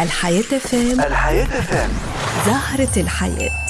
الحياة فام. الحياة فام. زهرة الحياة.